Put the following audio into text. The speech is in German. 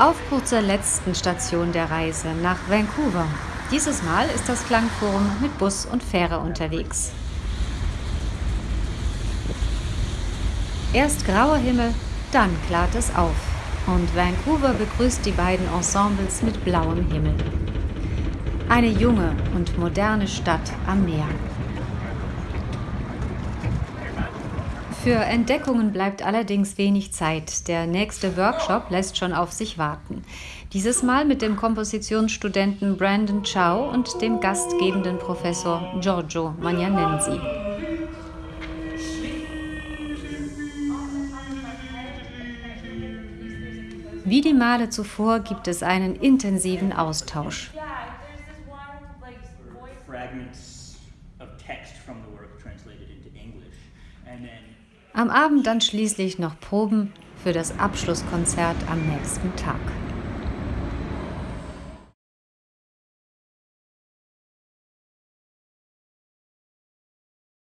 Aufbruch zur letzten Station der Reise nach Vancouver. Dieses Mal ist das Klangforum mit Bus und Fähre unterwegs. Erst grauer Himmel, dann klart es auf. Und Vancouver begrüßt die beiden Ensembles mit blauem Himmel. Eine junge und moderne Stadt am Meer. Für Entdeckungen bleibt allerdings wenig Zeit. Der nächste Workshop lässt schon auf sich warten. Dieses Mal mit dem Kompositionsstudenten Brandon Chow und dem gastgebenden Professor Giorgio Magnanensi. Wie die Male zuvor gibt es einen intensiven Austausch. Am Abend dann schließlich noch Proben für das Abschlusskonzert am nächsten Tag.